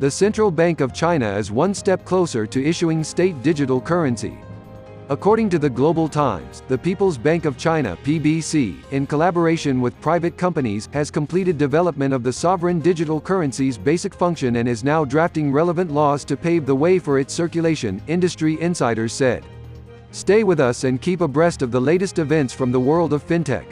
the Central Bank of China is one step closer to issuing state digital currency. According to the Global Times, the People's Bank of China (PBC), in collaboration with private companies, has completed development of the sovereign digital currency's basic function and is now drafting relevant laws to pave the way for its circulation, industry insiders said. Stay with us and keep abreast of the latest events from the world of fintech.